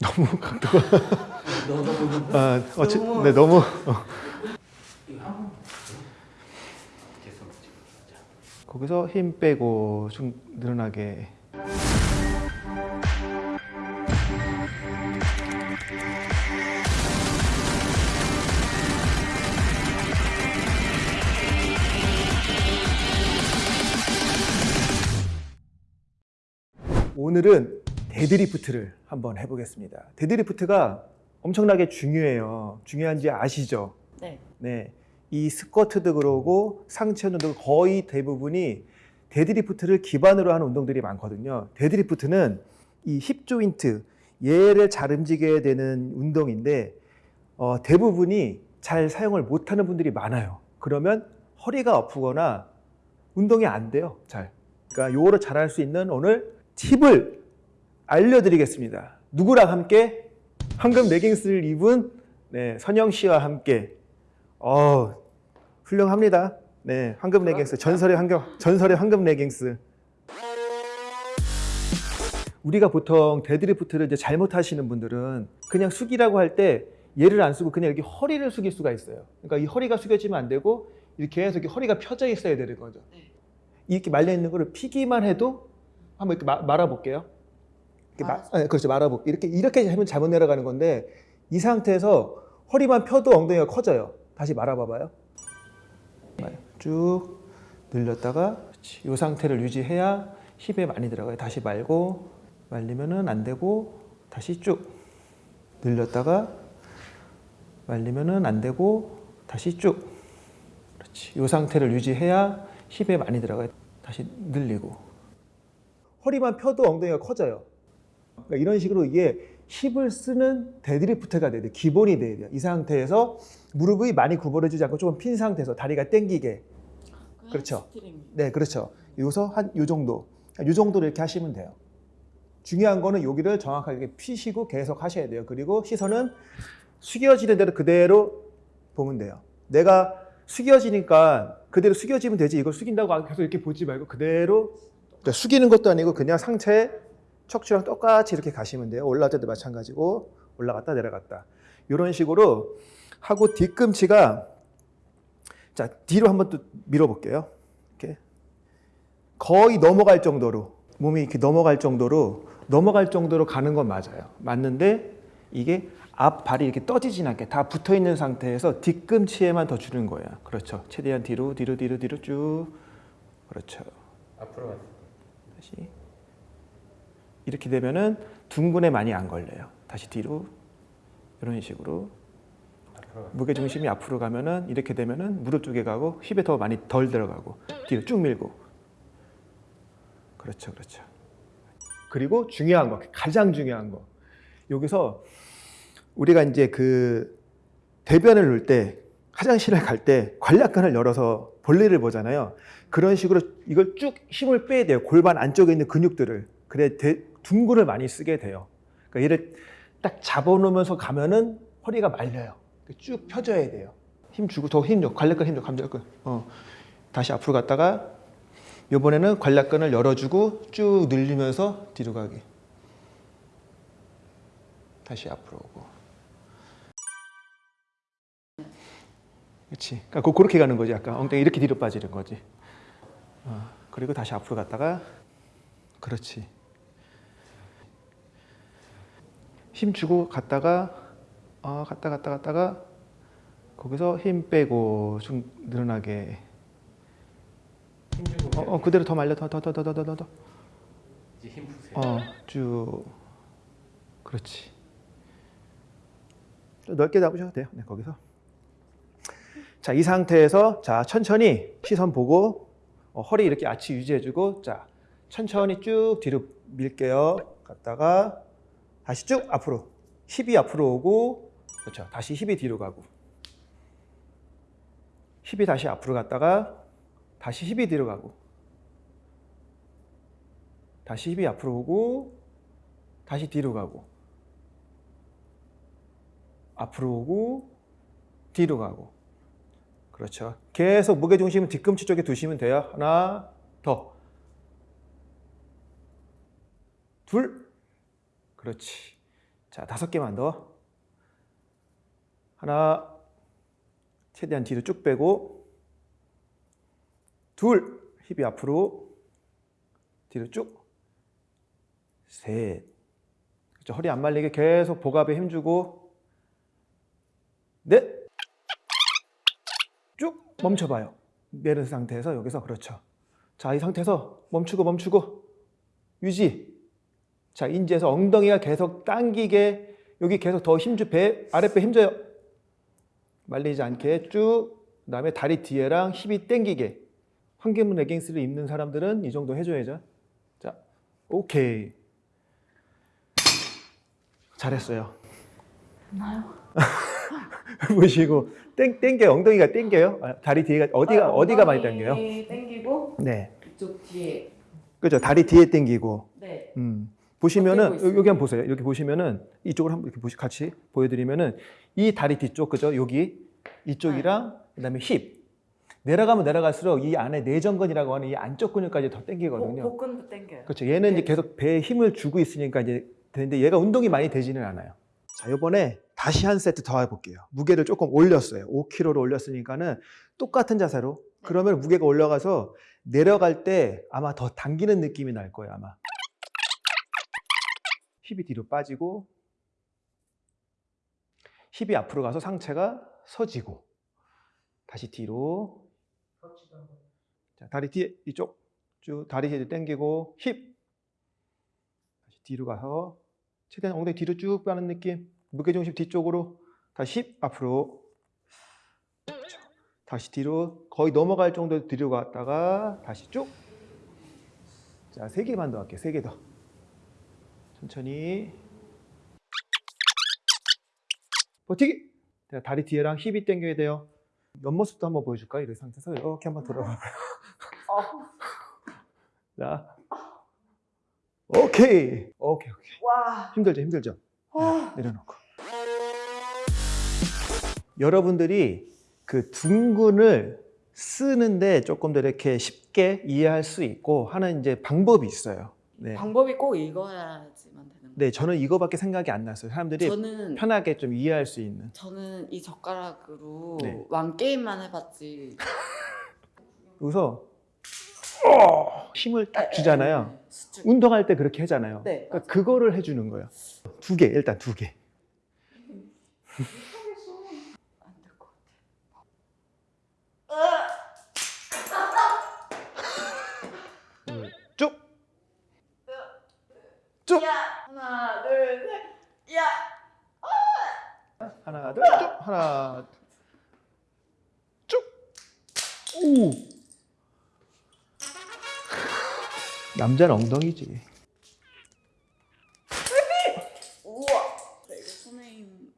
너무 각도가 아, 어찌, 네 너무. 거기서 힘 빼고 좀 늘어나게 오늘은 데드리프트를 한번 해보겠습니다. 데드리프트가 엄청나게 중요해요. 중요한지 아시죠? 네. 네. 이 스쿼트도 그러고 상체 운동도 거의 대부분이 데드리프트를 기반으로 하는 운동들이 많거든요. 데드리프트는 이 hip joint 얘를 잘 움직여야 되는 운동인데 어, 대부분이 잘 사용을 못하는 분들이 많아요. 그러면 허리가 아프거나 운동이 안 돼요. 잘. 그러니까 요거를 잘할 수 있는 오늘 팁을 알려드리겠습니다. 누구랑 함께? 황금 레깅스를 입은 네, 선영 씨와 함께 어, 훌륭합니다. 네, 황금 레깅스 전설의 황금 전설의 황금 레깅스. 우리가 보통 데드리프트를 이제 잘못하시는 분들은 그냥 숙이라고 할 때 얘를 안 쓰고 그냥 이렇게 허리를 숙일 수가 있어요. 그러니까 이 허리가 숙여지면 안 되고 이렇게 계속 이렇게 허리가 펴져 있어야 되는 거죠. 네. 이렇게 말려 있는 거를 피기만 해도 한번 이렇게 마- 말아볼게요. 마. 아, 그렇죠. 말아볼 이렇게 이렇게 하면 잘못 내려가는 건데 이 상태에서 허리만 펴도 엉덩이가 커져요. 다시 말아봐봐요. 쭉 늘렸다가 이 상태를 유지해야 힙에 많이 들어가요. 다시 말고 말리면은 안 되고 다시 쭉 늘렸다가 말리면은 안 되고 다시 쭉 그렇지. 이 상태를 유지해야 hip에 많이 들어가요. 다시 늘리고 허리만 펴도 엉덩이가 커져요. 그러니까 이런 식으로 이게 hip을 쓰는 데드리프트가 돼야 돼요. 기본이 돼야 돼요. 이 상태에서 무릎이 많이 구부러지지 않고 조금 핀 상태에서 다리가 당기게. 그렇죠. 스트링. 네, 그렇죠. 여기서 한 요 정도. 요 정도로 이렇게 하시면 돼요. 중요한 거는 여기를 정확하게 피시고 계속 하셔야 돼요. 그리고 시선은 숙여지는 대로 그대로 보면 돼요. 내가 숙여지니까 그대로 숙여지면 되지. 이걸 숙인다고 계속 이렇게 보지 말고 그대로 그러니까 숙이는 것도 아니고 그냥 상체 척추랑 똑같이 이렇게 가시면 돼요. 올라갈 때도 마찬가지고 올라갔다 내려갔다. 이런 식으로 하고 뒤꿈치가 자 뒤로 한번 또 밀어볼게요. 이렇게 거의 넘어갈 정도로 몸이 이렇게 넘어갈 정도로 넘어갈 정도로 가는 건 맞아요. 맞는데 이게 앞 발이 이렇게 떠지진 않게 다 붙어 있는 상태에서 뒤꿈치에만 더 주는 거예요. 그렇죠. 최대한 뒤로 뒤로 뒤로 뒤로 쭉 그렇죠. 앞으로. 다시 이렇게 되면은 둥근에 많이 안 걸려요. 다시 뒤로 이런 식으로. 무게 중심이 앞으로 가면은 이렇게 되면은 무릎 쪽에 가고 힙에 더 많이 덜 들어가고 뒤로 쭉 밀고. 그렇죠 그렇죠. 그리고 중요한 거 가장 중요한 거. 여기서 우리가 이제 그 대변을 넣을 때 화장실을 갈때 관략근을 열어서 볼일을 보잖아요. 그런 식으로 이걸 쭉 힘을 빼야 돼요. 골반 안쪽에 있는 근육들을. 그래 대- 둥근을 많이 쓰게 돼요 그러니까 얘를 딱 잡아놓으면서 가면은 허리가 말려요 쭉 펴줘야 돼요. 힘 주고 더 힘 줘. 관략근 힘 줘. 관략근. 어. 다시 앞으로 갔다가 이번에는 관략근을 열어주고 쭉 늘리면서 뒤로 가기. 다시 앞으로 오고. 그렇지. 그러니까 그- 그렇게 가는 거지. 약간 엉덩이 이렇게 뒤로 빠지는 거지. 어. 그리고 다시 앞으로 갔다가 그렇지. 힘 주고 갔다가 어, 갔다 갔다 갔다가 거기서 힘 빼고 좀 늘어나게. 어, 어 그대로 더 말려. 더 더 더 더 더 더 더. 이제 힘 푸세요. 어쭉. 그렇지. 좀 넓게 잡으셔도 돼요. 네, 거기서. 자 이 상태에서 자 천천히 시선 보고 어, 허리 이렇게 아치 유지해주고 자 천천히 쭉 뒤로 밀게요. 갔다가 다시 쭉 앞으로. 힙이 앞으로 오고 그렇죠. 다시 힙이 뒤로 가고. 힙이 다시 앞으로 갔다가 다시 힙이 뒤로 가고. 다시 힙이 앞으로 오고 다시 뒤로 가고. 앞으로 오고 뒤로 가고. 그렇죠. 계속 무게중심은 뒤꿈치 쪽에 두시면 돼요. 하나 더 둘 그렇지 자, 다섯 개만 더. 하나, 최대한 뒤로 쭉 빼고, 둘, 힙이 앞으로, 뒤로 쭉, 셋. 그렇죠. 허리 안 말리게 계속 복압에 힘주고, 넷, 쭉 멈춰봐요. 내린 상태에서 여기서 그렇죠. 자, 이 상태에서 멈추고 멈추고 유지. 자, 인지에서 엉덩이가 계속 당기게 여기 계속 더 힘줘 배 아랫배 힘줘요. 말리지 않게 쭉 그다음에 다리 뒤에랑 힙이 당기게. 환기문 레깅스를 입는 사람들은 이 정도 해줘야죠. 자, 오케이. 잘했어요. 나요? 보시고 땡 땡겨 엉덩이가 땡겨요. 아, 다리 뒤에가 어디가 아, 어디가 많이 당겨요? 당기고 네, 이쪽 뒤에. 그죠. 다리 뒤에 땡기고. 네. 음. 보시면은. 여기 한번 보세요. 이렇게 보시면은 이쪽을 한번 이렇게 보시 같이 보여드리면은 이 다리 뒤쪽 그죠? 여기 이쪽이랑 그다음에 힙 내려가면 내려갈수록 이 안에 내전근이라고 하는 이 안쪽 근육까지 더 땡기거든요. 복- 복근도 당겨요. 그렇죠. 얘는 이제 네. 계속 배에 힘을 주고 있으니까 이제 되는데 얘가 운동이 많이 되지는 않아요. 자, 이번에 다시 한 세트 더 해볼게요. 무게를 조금 올렸어요. 5kg를 올렸으니까는 똑같은 자세로. 네. 그러면 무게가 올라가서 내려갈 때 아마 더 당기는 느낌이 날 거예요, 아마. 힙이 뒤로 빠지고, 힙이 앞으로 가서 상체가 서지고, 다시 뒤로. 자, 다리 뒤에 이쪽 쭉 다리 뒤로 당기고 힙 다시 뒤로 가서 최대한 엉덩이 뒤로 쭉 빠는 느낌 무게중심 뒤쪽으로 다시 힙 앞으로. 다시 뒤로 거의 넘어갈 정도 뒤로 갔다가 다시 쭉 자 세 개만 더 할게요 세 개 더 천천히 버티기 자, 다리 뒤에랑 힙이 당겨야 돼요 옆모습도 한번 보여줄까요? 이 상태에서 이렇게 한번 들어봐요 자, 오케이, 오케이, 오케이. 와. 힘들죠, 힘들죠. 와. 내려놓고. 여러분들이 그 둔근을 쓰는데 조금 더 이렇게 쉽게 이해할 수 있고 하는 이제 방법이 있어요. 네, 방법이 꼭 읽어야지만 되는 거예요. 네, 저는 이거밖에 생각이 안 났어요. 사람들이 저는 편하게 좀 이해할 수 있는. 저는 이 젓가락으로 네. 왕 게임만 해봤지. 여기서 어, 힘을 딱 주잖아요. 네, 수축. 운동할 때 그렇게 하잖아요. 네. 그러니까 그거를 해주는 거예요. 두 개, 일단 두 개. 안될 것 같아. 쭉, 쭉. 야 하나 둘 셋. 야. 하나, 둘, 쭉. 하나, 쭉. 오. 남자는 엉덩이지. 우와. 네, 이거 손에 힘.